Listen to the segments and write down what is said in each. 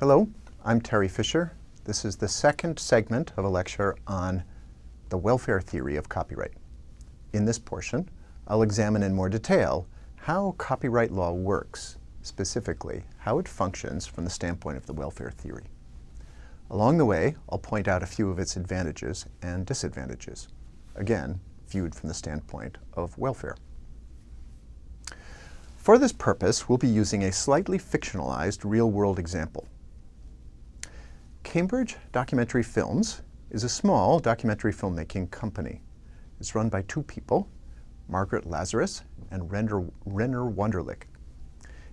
Hello, I'm Terry Fisher. This is the second segment of a lecture on the welfare theory of copyright. In this portion, I'll examine in more detail how copyright law works, specifically how it functions from the standpoint of the welfare theory. Along the way, I'll point out a few of its advantages and disadvantages, again, viewed from the standpoint of welfare. For this purpose, we'll be using a slightly fictionalized real-world example. Cambridge Documentary Films is a small documentary filmmaking company. It's run by two people, Margaret Lazarus and Renner, Renner Wunderlich.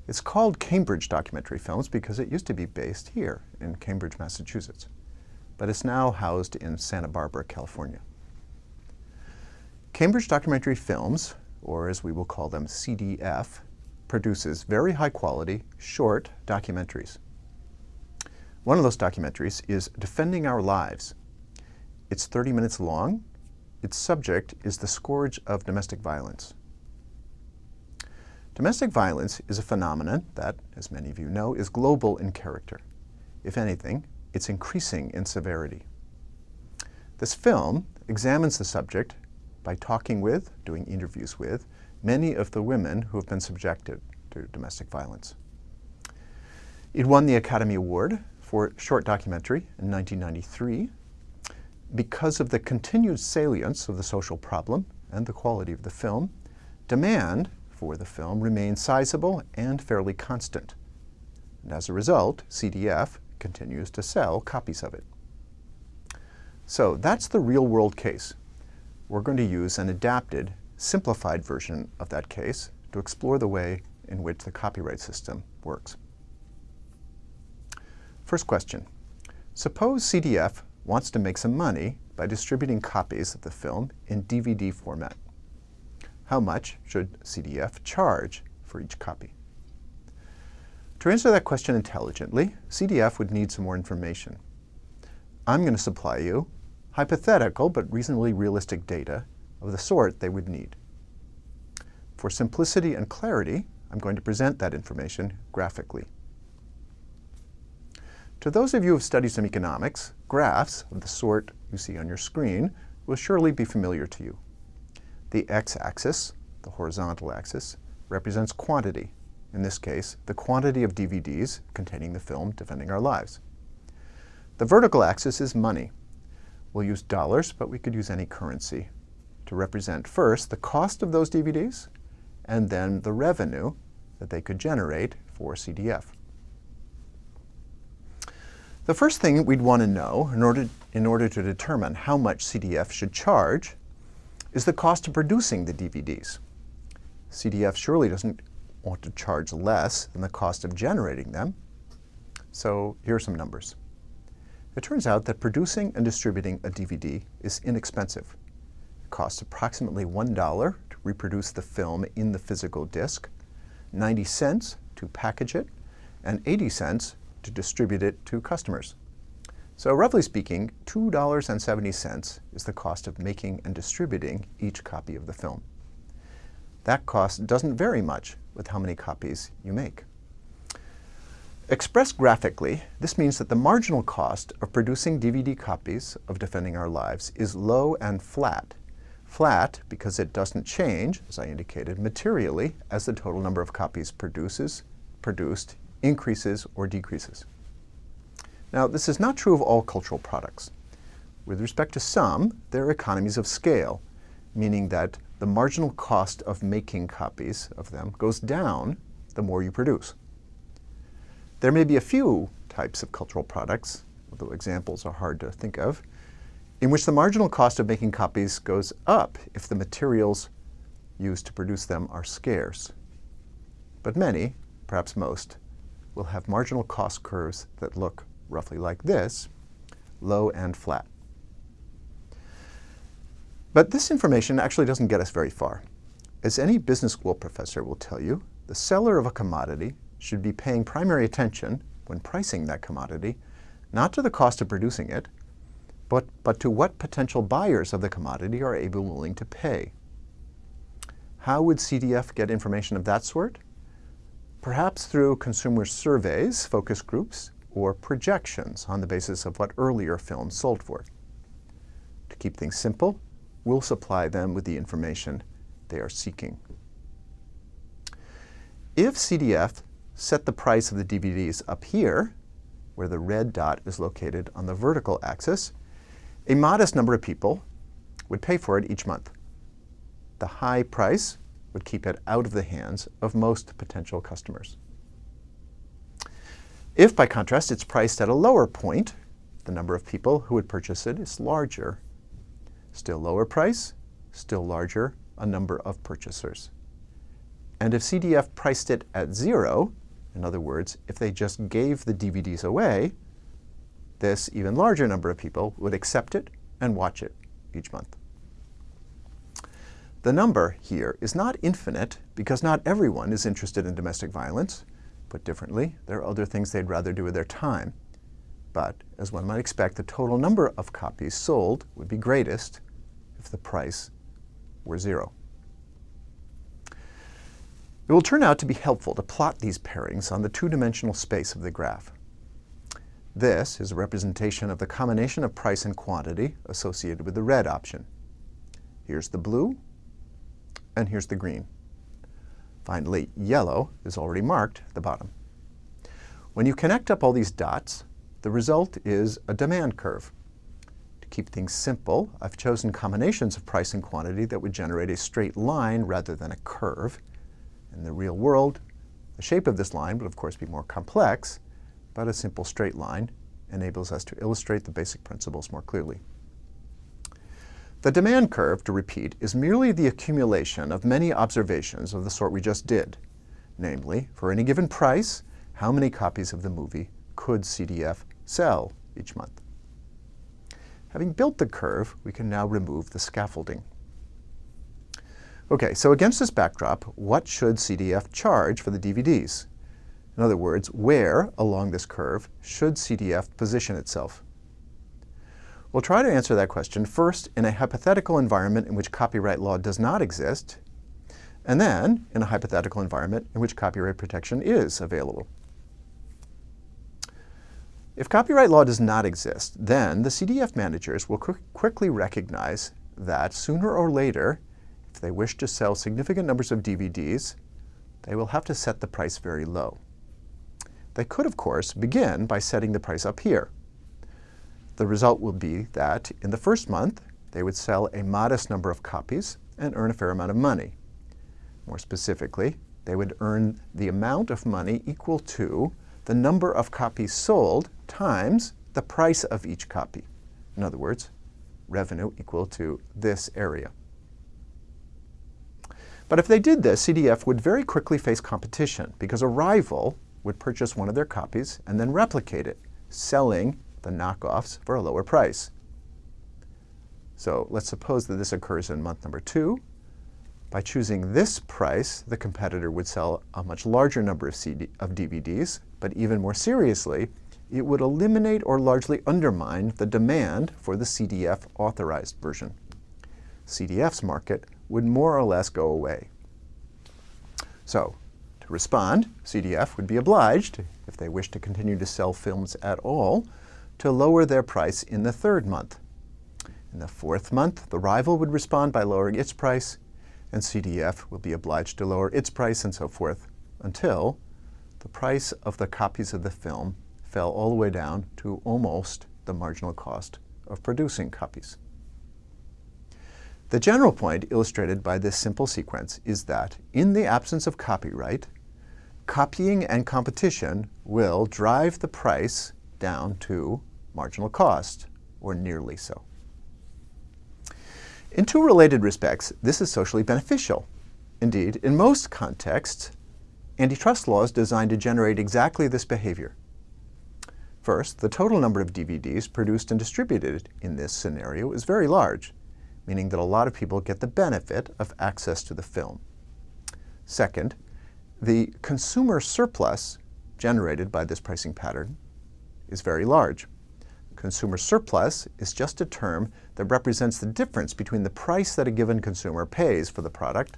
It's called Cambridge Documentary Films because it used to be based here in Cambridge, Massachusetts, but it's now housed in Santa Barbara, California. Cambridge Documentary Films, or as we will call them CDF, produces very high quality, short documentaries. One of those documentaries is Defending Our Lives. It's 30 minutes long. Its subject is the scourge of domestic violence. Domestic violence is a phenomenon that, as many of you know, is global in character. If anything, it's increasing in severity. This film examines the subject by talking with, doing interviews with, many of the women who have been subjected to domestic violence. It won the Academy Award for short documentary in 1993 because of the continued salience of the social problem and the quality of the film, demand for the film remained sizable and fairly constant. And as a result, CDF continues to sell copies of it. So that's the real-world case we're going to use an adapted, simplified version of that case to explore the way in which the copyright system works. First question. Suppose CDF wants to make some money by distributing copies of the film in DVD format. How much should CDF charge for each copy? To answer that question intelligently, CDF would need some more information. I'm going to supply you hypothetical but reasonably realistic data of the sort they would need. For simplicity and clarity, I'm going to present that information graphically. To those of you who have studied some economics, graphs of the sort you see on your screen will surely be familiar to you. The x-axis, the horizontal axis, represents quantity, in this case, the quantity of DVDs containing the film Defending Our Lives. The vertical axis is money, We'll use dollars, but we could use any currency to represent first the cost of those DVDs and then the revenue that they could generate for CDF. The first thing we'd want to know in order, in order to determine how much CDF should charge is the cost of producing the DVDs. CDF surely doesn't want to charge less than the cost of generating them. So here are some numbers. It turns out that producing and distributing a DVD is inexpensive. It costs approximately $1 to reproduce the film in the physical disc, 90 cents to package it, and 80 cents to distribute it to customers. So roughly speaking, $2.70 is the cost of making and distributing each copy of the film. That cost doesn't vary much with how many copies you make. Expressed graphically, this means that the marginal cost of producing DVD copies of Defending Our Lives is low and flat. Flat because it doesn't change, as I indicated, materially as the total number of copies produces, produced, increases, or decreases. Now, this is not true of all cultural products. With respect to some, there are economies of scale, meaning that the marginal cost of making copies of them goes down the more you produce. There may be a few types of cultural products, although examples are hard to think of, in which the marginal cost of making copies goes up if the materials used to produce them are scarce. But many, perhaps most, will have marginal cost curves that look roughly like this, low and flat. But this information actually doesn't get us very far. As any business school professor will tell you, the seller of a commodity should be paying primary attention when pricing that commodity, not to the cost of producing it, but, but to what potential buyers of the commodity are able willing to pay. How would CDF get information of that sort? Perhaps through consumer surveys, focus groups, or projections on the basis of what earlier films sold for. To keep things simple, we'll supply them with the information they are seeking. If CDF set the price of the DVDs up here, where the red dot is located on the vertical axis, a modest number of people would pay for it each month. The high price would keep it out of the hands of most potential customers. If, by contrast, it's priced at a lower point, the number of people who would purchase it is larger. Still lower price, still larger a number of purchasers. And if CDF priced it at zero, in other words, if they just gave the DVDs away, this even larger number of people would accept it and watch it each month. The number here is not infinite because not everyone is interested in domestic violence. Put differently, there are other things they'd rather do with their time. But, as one might expect, the total number of copies sold would be greatest if the price were zero. It will turn out to be helpful to plot these pairings on the two-dimensional space of the graph. This is a representation of the combination of price and quantity associated with the red option. Here's the blue, and here's the green. Finally, yellow is already marked at the bottom. When you connect up all these dots, the result is a demand curve. To keep things simple, I've chosen combinations of price and quantity that would generate a straight line rather than a curve. In the real world, the shape of this line would of course be more complex, but a simple straight line enables us to illustrate the basic principles more clearly. The demand curve, to repeat, is merely the accumulation of many observations of the sort we just did. Namely, for any given price, how many copies of the movie could CDF sell each month? Having built the curve, we can now remove the scaffolding. Okay, so against this backdrop, what should CDF charge for the DVDs? In other words, where along this curve should CDF position itself? We'll try to answer that question first in a hypothetical environment in which copyright law does not exist, and then in a hypothetical environment in which copyright protection is available. If copyright law does not exist, then the CDF managers will qu quickly recognize that sooner or later if they wish to sell significant numbers of DVDs, they will have to set the price very low. They could, of course, begin by setting the price up here. The result will be that in the first month, they would sell a modest number of copies and earn a fair amount of money. More specifically, they would earn the amount of money equal to the number of copies sold times the price of each copy. In other words, revenue equal to this area. But if they did this, CDF would very quickly face competition because a rival would purchase one of their copies and then replicate it, selling the knockoffs for a lower price. So let's suppose that this occurs in month number two. By choosing this price, the competitor would sell a much larger number of, CD, of DVDs, but even more seriously, it would eliminate or largely undermine the demand for the CDF authorized version. CDF's market would more or less go away. So, to respond, CDF would be obliged, if they wish to continue to sell films at all, to lower their price in the third month. In the fourth month, the rival would respond by lowering its price, and CDF will be obliged to lower its price and so forth until the price of the copies of the film fell all the way down to almost the marginal cost of producing copies. The general point illustrated by this simple sequence is that in the absence of copyright, copying and competition will drive the price down to marginal cost, or nearly so. In two related respects, this is socially beneficial. Indeed, in most contexts, antitrust law is designed to generate exactly this behavior. First, the total number of DVDs produced and distributed in this scenario is very large meaning that a lot of people get the benefit of access to the film. Second, the consumer surplus generated by this pricing pattern is very large. Consumer surplus is just a term that represents the difference between the price that a given consumer pays for the product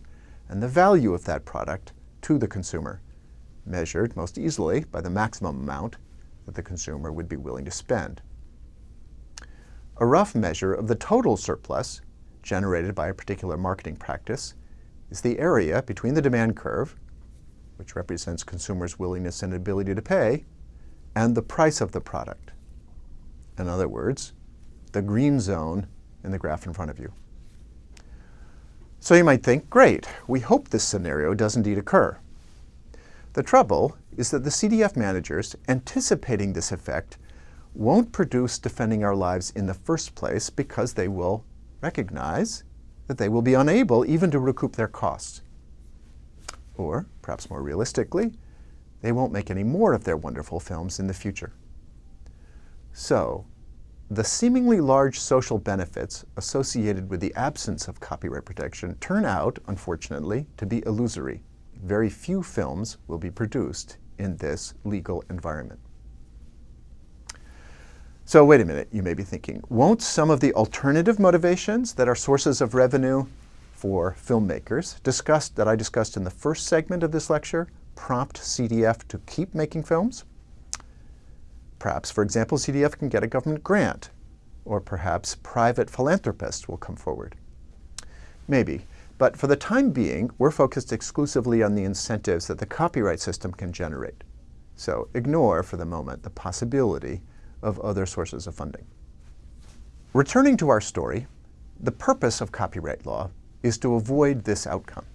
and the value of that product to the consumer, measured most easily by the maximum amount that the consumer would be willing to spend. A rough measure of the total surplus generated by a particular marketing practice is the area between the demand curve, which represents consumers' willingness and ability to pay, and the price of the product. In other words, the green zone in the graph in front of you. So you might think, great, we hope this scenario does indeed occur. The trouble is that the CDF managers, anticipating this effect, won't produce Defending Our Lives in the first place because they will recognize that they will be unable even to recoup their costs. Or, perhaps more realistically, they won't make any more of their wonderful films in the future. So, the seemingly large social benefits associated with the absence of copyright protection turn out, unfortunately, to be illusory. Very few films will be produced in this legal environment. So wait a minute, you may be thinking, won't some of the alternative motivations that are sources of revenue for filmmakers discussed that I discussed in the first segment of this lecture prompt CDF to keep making films? Perhaps, for example, CDF can get a government grant, or perhaps private philanthropists will come forward. Maybe, but for the time being, we're focused exclusively on the incentives that the copyright system can generate. So ignore for the moment the possibility of other sources of funding. Returning to our story, the purpose of copyright law is to avoid this outcome.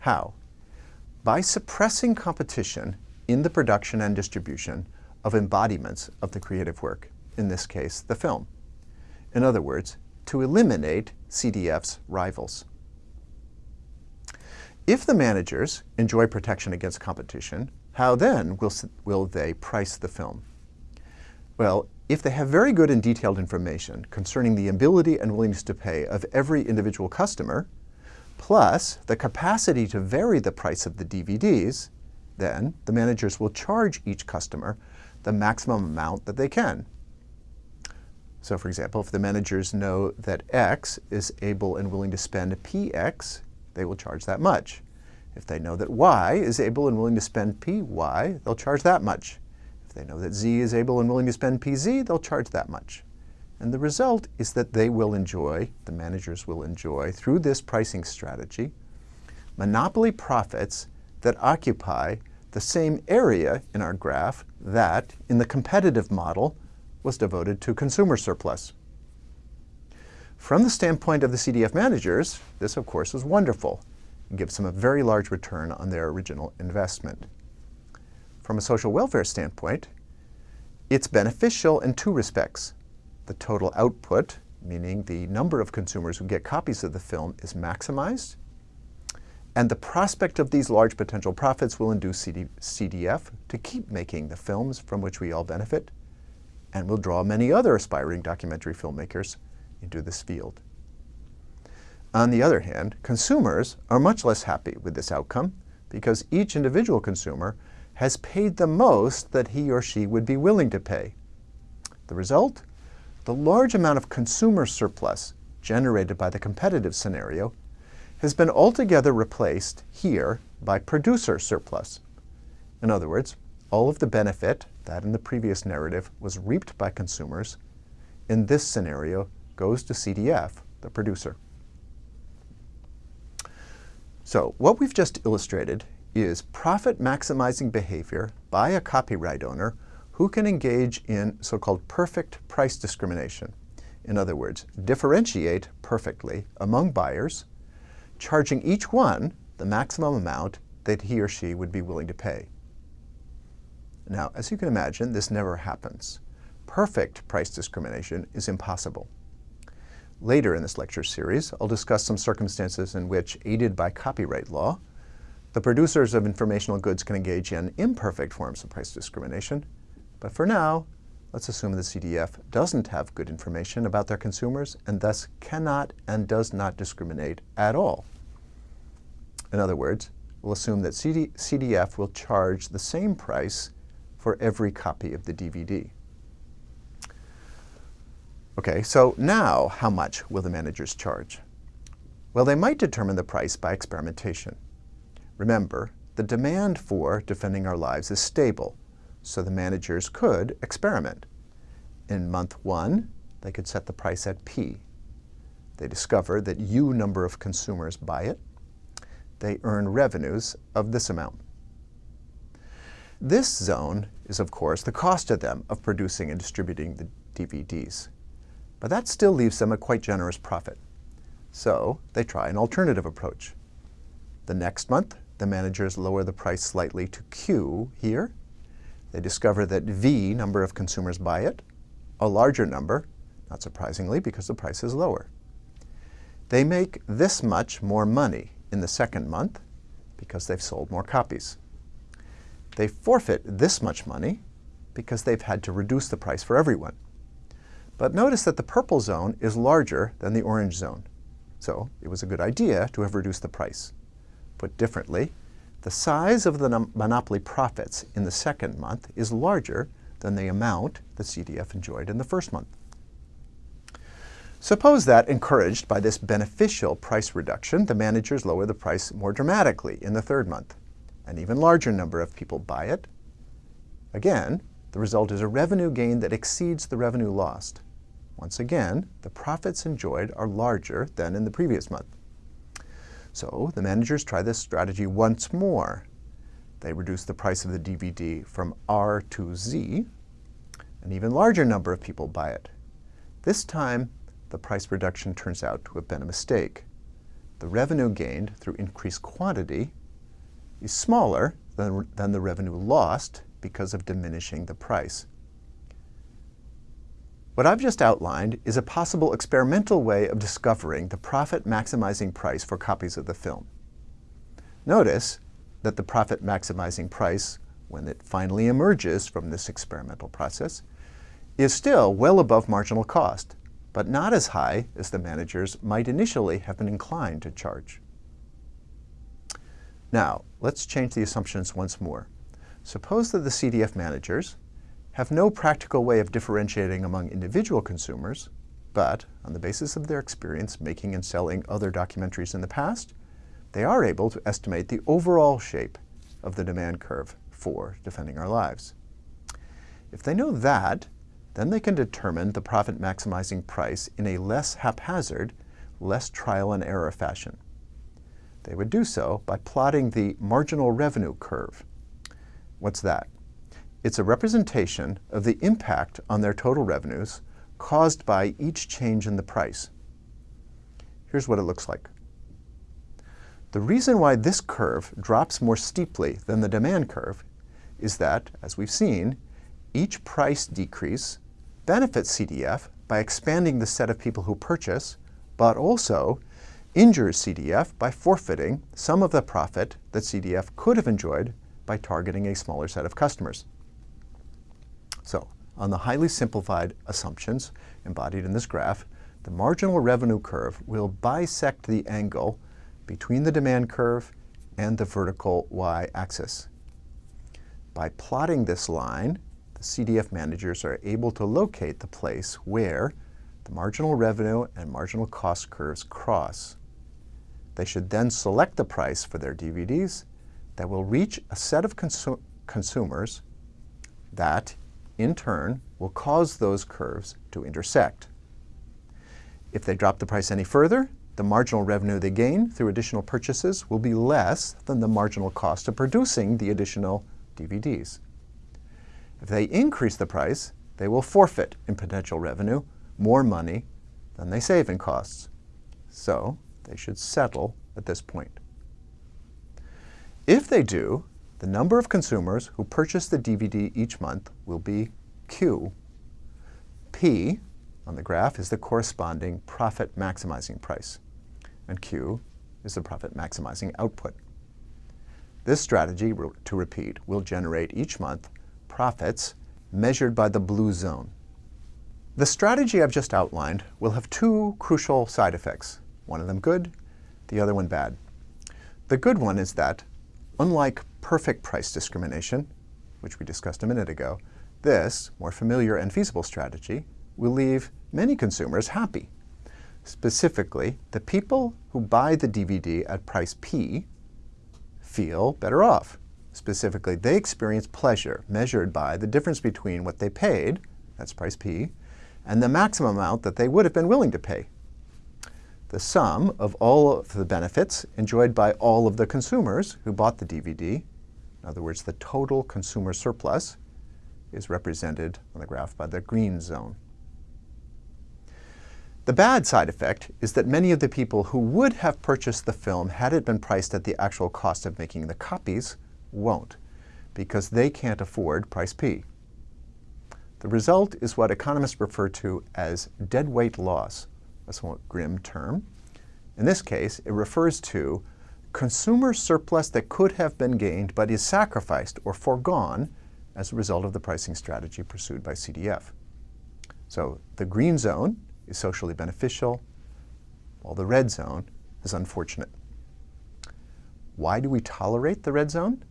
How? By suppressing competition in the production and distribution of embodiments of the creative work, in this case, the film. In other words, to eliminate CDF's rivals. If the managers enjoy protection against competition, how then will, will they price the film? Well, if they have very good and detailed information concerning the ability and willingness to pay of every individual customer, plus the capacity to vary the price of the DVDs, then the managers will charge each customer the maximum amount that they can. So for example, if the managers know that X is able and willing to spend PX, they will charge that much. If they know that Y is able and willing to spend PY, they'll charge that much If they know that Z is able and willing to spend PZ, they'll charge that much. And the result is that they will enjoy, the managers will enjoy, through this pricing strategy, monopoly profits that occupy the same area in our graph that, in the competitive model, was devoted to consumer surplus. From the standpoint of the CDF managers, this of course is wonderful. It gives them a very large return on their original investment. From a social welfare standpoint, it's beneficial in two respects. The total output, meaning the number of consumers who get copies of the film, is maximized, and the prospect of these large potential profits will induce CD CDF to keep making the films from which we all benefit, and will draw many other aspiring documentary filmmakers into this field. On the other hand, consumers are much less happy with this outcome because each individual consumer has paid the most that he or she would be willing to pay. The result? The large amount of consumer surplus generated by the competitive scenario has been altogether replaced here by producer surplus. In other words, all of the benefit that in the previous narrative was reaped by consumers in this scenario goes to CDF, the producer. So what we've just illustrated is profit-maximizing behavior by a copyright owner who can engage in so-called perfect price discrimination. In other words, differentiate perfectly among buyers, charging each one the maximum amount that he or she would be willing to pay. Now, as you can imagine, this never happens. Perfect price discrimination is impossible. Later in this lecture series, I'll discuss some circumstances in which, aided by copyright law, the producers of informational goods can engage in imperfect forms of price discrimination, but for now, let's assume the CDF doesn't have good information about their consumers and thus cannot and does not discriminate at all. In other words, we'll assume that CD CDF will charge the same price for every copy of the DVD. Okay, so now how much will the managers charge? Well, they might determine the price by experimentation. Remember, the demand for defending our lives is stable, so the managers could experiment. In month one, they could set the price at P. They discover that U number of consumers buy it. They earn revenues of this amount. This zone is, of course, the cost to them of producing and distributing the DVDs. But that still leaves them a quite generous profit. So they try an alternative approach. The next month, the managers lower the price slightly to Q here. They discover that V number of consumers buy it, a larger number, not surprisingly because the price is lower. They make this much more money in the second month because they've sold more copies. They forfeit this much money because they've had to reduce the price for everyone. But notice that the purple zone is larger than the orange zone. So it was a good idea to have reduced the price. Put differently, the size of the monopoly profits in the second month is larger than the amount the CDF enjoyed in the first month. Suppose that, encouraged by this beneficial price reduction, the managers lower the price more dramatically in the third month. An even larger number of people buy it. Again, the result is a revenue gain that exceeds the revenue lost. Once again, the profits enjoyed are larger than in the previous month. So the managers try this strategy once more. They reduce the price of the DVD from R to Z. An even larger number of people buy it. This time, the price reduction turns out to have been a mistake. The revenue gained through increased quantity is smaller than, than the revenue lost because of diminishing the price. What I've just outlined is a possible experimental way of discovering the profit-maximizing price for copies of the film. Notice that the profit-maximizing price, when it finally emerges from this experimental process, is still well above marginal cost, but not as high as the managers might initially have been inclined to charge. Now, let's change the assumptions once more. Suppose that the CDF managers, have no practical way of differentiating among individual consumers, but on the basis of their experience making and selling other documentaries in the past, they are able to estimate the overall shape of the demand curve for Defending Our Lives. If they know that, then they can determine the profit maximizing price in a less haphazard, less trial and error fashion. They would do so by plotting the marginal revenue curve. What's that? It's a representation of the impact on their total revenues caused by each change in the price. Here's what it looks like. The reason why this curve drops more steeply than the demand curve is that, as we've seen, each price decrease benefits CDF by expanding the set of people who purchase, but also injures CDF by forfeiting some of the profit that CDF could have enjoyed by targeting a smaller set of customers. So on the highly simplified assumptions embodied in this graph, the marginal revenue curve will bisect the angle between the demand curve and the vertical y-axis. By plotting this line, the CDF managers are able to locate the place where the marginal revenue and marginal cost curves cross. They should then select the price for their DVDs that will reach a set of consu consumers that in turn, will cause those curves to intersect. If they drop the price any further, the marginal revenue they gain through additional purchases will be less than the marginal cost of producing the additional DVDs. If they increase the price, they will forfeit in potential revenue more money than they save in costs. So they should settle at this point. If they do, the number of consumers who purchase the DVD each month will be Q. P on the graph is the corresponding profit maximizing price, and Q is the profit maximizing output. This strategy, to repeat, will generate each month profits measured by the blue zone. The strategy I've just outlined will have two crucial side effects, one of them good, the other one bad. The good one is that, unlike perfect price discrimination, which we discussed a minute ago, this more familiar and feasible strategy will leave many consumers happy. Specifically, the people who buy the DVD at price P feel better off, Specifically, they experience pleasure measured by the difference between what they paid, that's price P, and the maximum amount that they would have been willing to pay. The sum of all of the benefits enjoyed by all of the consumers who bought the DVD, in other words, the total consumer surplus, is represented on the graph by the green zone. The bad side effect is that many of the people who would have purchased the film had it been priced at the actual cost of making the copies won't, because they can't afford price P. The result is what economists refer to as deadweight loss, a somewhat grim term. In this case, it refers to consumer surplus that could have been gained but is sacrificed or foregone as a result of the pricing strategy pursued by CDF. So the green zone is socially beneficial, while the red zone is unfortunate. Why do we tolerate the red zone?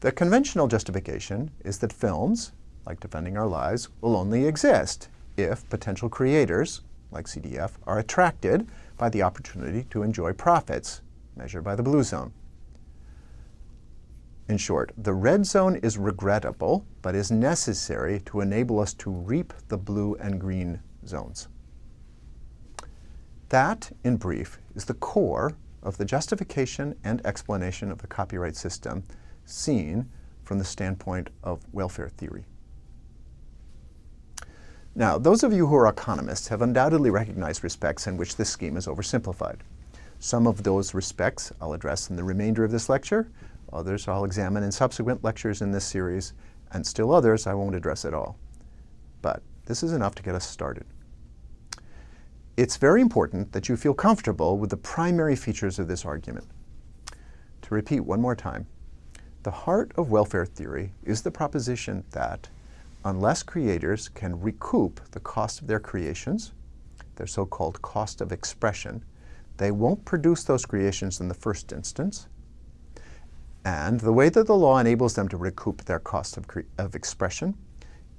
The conventional justification is that films, like Defending Our Lives, will only exist if potential creators, like CDF, are attracted by the opportunity to enjoy profits, measured by the blue zone. In short, the red zone is regrettable, but is necessary to enable us to reap the blue and green zones. That, in brief, is the core of the justification and explanation of the copyright system seen from the standpoint of welfare theory. Now, those of you who are economists have undoubtedly recognized respects in which this scheme is oversimplified. Some of those respects I'll address in the remainder of this lecture, others I'll examine in subsequent lectures in this series, and still others I won't address at all. But this is enough to get us started. It's very important that you feel comfortable with the primary features of this argument. To repeat one more time, the heart of welfare theory is the proposition that unless creators can recoup the cost of their creations, their so-called cost of expression, they won't produce those creations in the first instance. And the way that the law enables them to recoup their cost of, of expression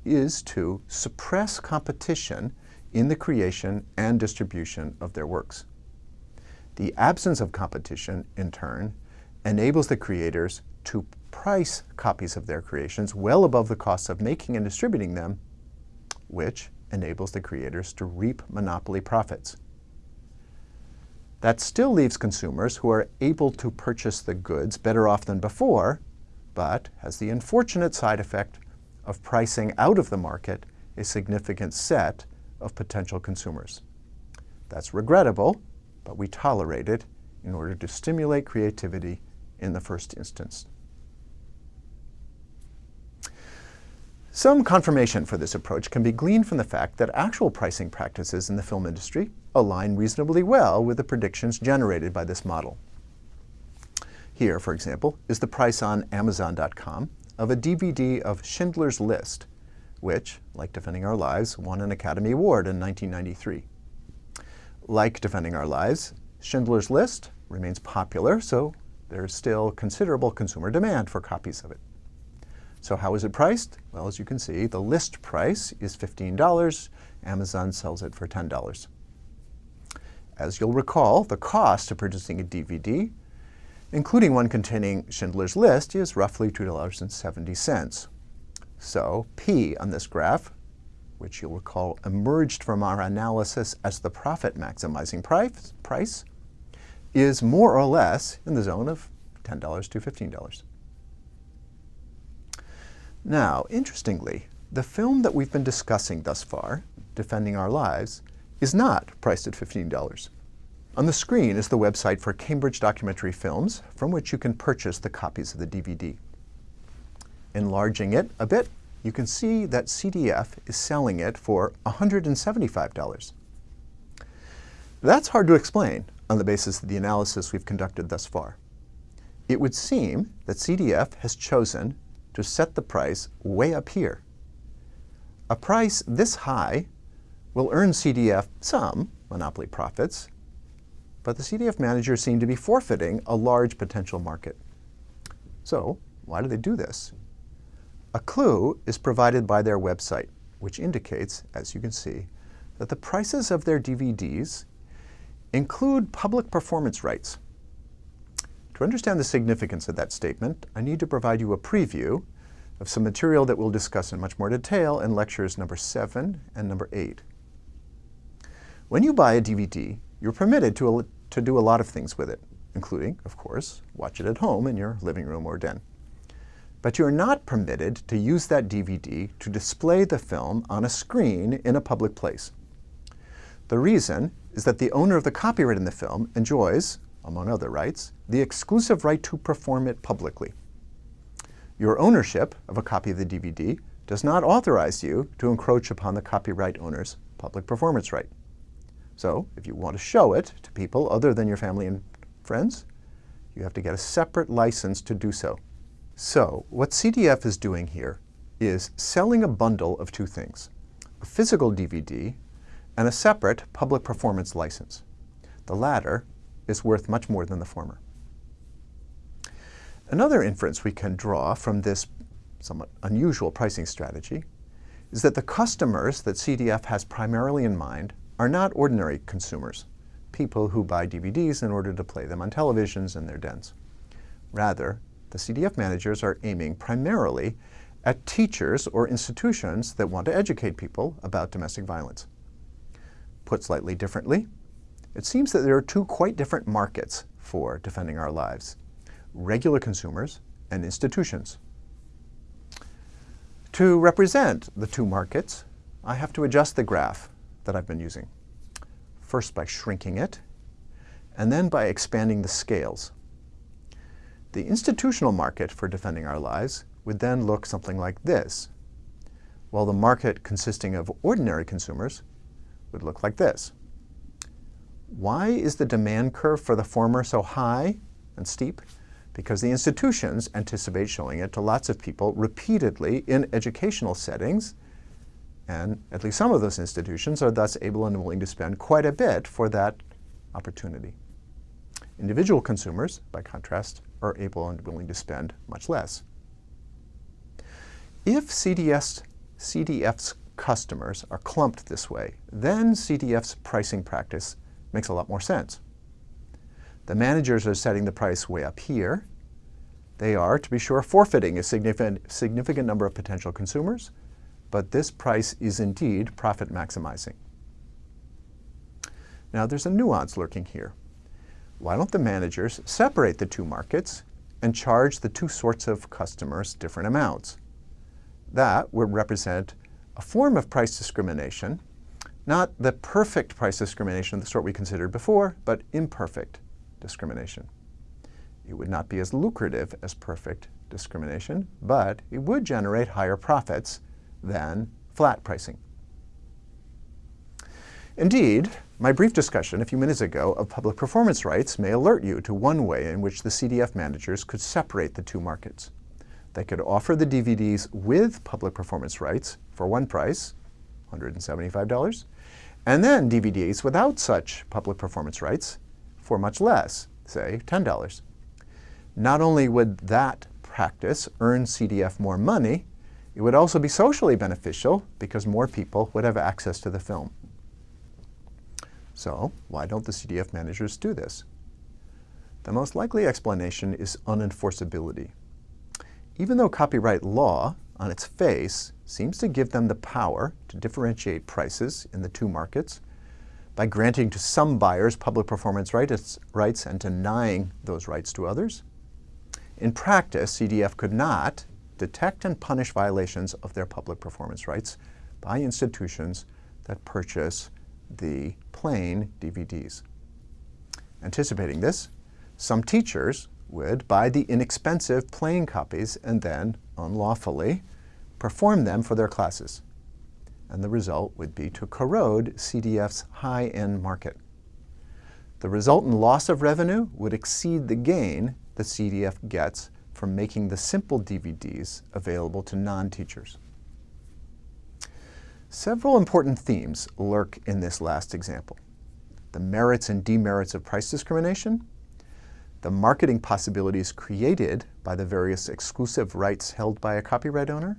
is to suppress competition in the creation and distribution of their works. The absence of competition, in turn, enables the creators to price copies of their creations well above the cost of making and distributing them, which enables the creators to reap monopoly profits. That still leaves consumers who are able to purchase the goods better off than before, but has the unfortunate side effect of pricing out of the market a significant set of potential consumers. That's regrettable, but we tolerate it in order to stimulate creativity in the first instance. Some confirmation for this approach can be gleaned from the fact that actual pricing practices in the film industry align reasonably well with the predictions generated by this model. Here, for example, is the price on Amazon.com of a DVD of Schindler's List, which, like Defending Our Lives, won an Academy Award in 1993. Like Defending Our Lives, Schindler's List remains popular, so there's still considerable consumer demand for copies of it. So how is it priced? Well, as you can see, the list price is $15. Amazon sells it for $10. As you'll recall, the cost of producing a DVD, including one containing Schindler's List, is roughly $2.70. So P on this graph, which you'll recall emerged from our analysis as the profit maximizing price, price is more or less in the zone of $10 to $15. Now, interestingly, the film that we've been discussing thus far, Defending Our Lives, is not priced at $15. On the screen is the website for Cambridge Documentary Films, from which you can purchase the copies of the DVD. Enlarging it a bit, you can see that CDF is selling it for $175. That's hard to explain on the basis of the analysis we've conducted thus far. It would seem that CDF has chosen to set the price way up here. A price this high will earn CDF some monopoly profits, but the CDF managers seem to be forfeiting a large potential market. So why do they do this? A clue is provided by their website, which indicates, as you can see, that the prices of their DVDs include public performance rights. To understand the significance of that statement, I need to provide you a preview of some material that we'll discuss in much more detail in lectures number 7 and number 8. When you buy a DVD, you're permitted to, to do a lot of things with it, including, of course, watch it at home in your living room or den. But you're not permitted to use that DVD to display the film on a screen in a public place. The reason is that the owner of the copyright in the film enjoys, among other rights, the exclusive right to perform it publicly. Your ownership of a copy of the DVD does not authorize you to encroach upon the copyright owner's public performance right. So if you want to show it to people other than your family and friends, you have to get a separate license to do so. So what CDF is doing here is selling a bundle of two things, a physical DVD and a separate public performance license. The latter is worth much more than the former. Another inference we can draw from this somewhat unusual pricing strategy is that the customers that CDF has primarily in mind are not ordinary consumers, people who buy DVDs in order to play them on televisions in their dens. Rather, the CDF managers are aiming primarily at teachers or institutions that want to educate people about domestic violence. Put slightly differently, it seems that there are two quite different markets for defending our lives, regular consumers and institutions. To represent the two markets, I have to adjust the graph that I've been using. First by shrinking it, and then by expanding the scales. The institutional market for defending our lives would then look something like this, while the market consisting of ordinary consumers would look like this. Why is the demand curve for the former so high and steep? Because the institutions anticipate showing it to lots of people repeatedly in educational settings and at least some of those institutions are thus able and willing to spend quite a bit for that opportunity. Individual consumers, by contrast, are able and willing to spend much less. If CDS, CDF's customers are clumped this way, then CDF's pricing practice makes a lot more sense. The managers are setting the price way up here. They are, to be sure, forfeiting a significant, significant number of potential consumers but this price is indeed profit maximizing. Now there's a nuance lurking here. Why don't the managers separate the two markets and charge the two sorts of customers different amounts? That would represent a form of price discrimination, not the perfect price discrimination of the sort we considered before, but imperfect discrimination. It would not be as lucrative as perfect discrimination, but it would generate higher profits than flat pricing. Indeed, my brief discussion a few minutes ago of public performance rights may alert you to one way in which the CDF managers could separate the two markets. They could offer the DVDs with public performance rights for one price, $175, and then DVDs without such public performance rights for much less, say $10. Not only would that practice earn CDF more money, it would also be socially beneficial because more people would have access to the film. So why don't the CDF managers do this? The most likely explanation is unenforceability. Even though copyright law, on its face, seems to give them the power to differentiate prices in the two markets by granting to some buyers public performance rights, rights and denying those rights to others, in practice, CDF could not, detect and punish violations of their public performance rights by institutions that purchase the plain DVDs. Anticipating this, some teachers would buy the inexpensive plain copies and then, unlawfully, perform them for their classes. And the result would be to corrode CDF's high-end market. The resultant loss of revenue would exceed the gain the CDF gets from making the simple DVDs available to non-teachers. Several important themes lurk in this last example. The merits and demerits of price discrimination, the marketing possibilities created by the various exclusive rights held by a copyright owner,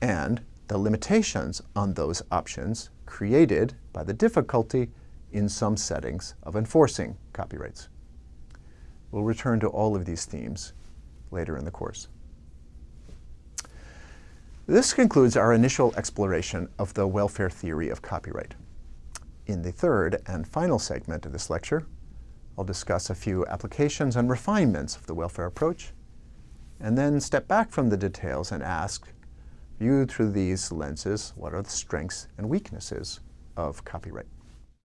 and the limitations on those options created by the difficulty in some settings of enforcing copyrights. We'll return to all of these themes later in the course. This concludes our initial exploration of the welfare theory of copyright. In the third and final segment of this lecture, I'll discuss a few applications and refinements of the welfare approach, and then step back from the details and ask, viewed through these lenses, what are the strengths and weaknesses of copyright?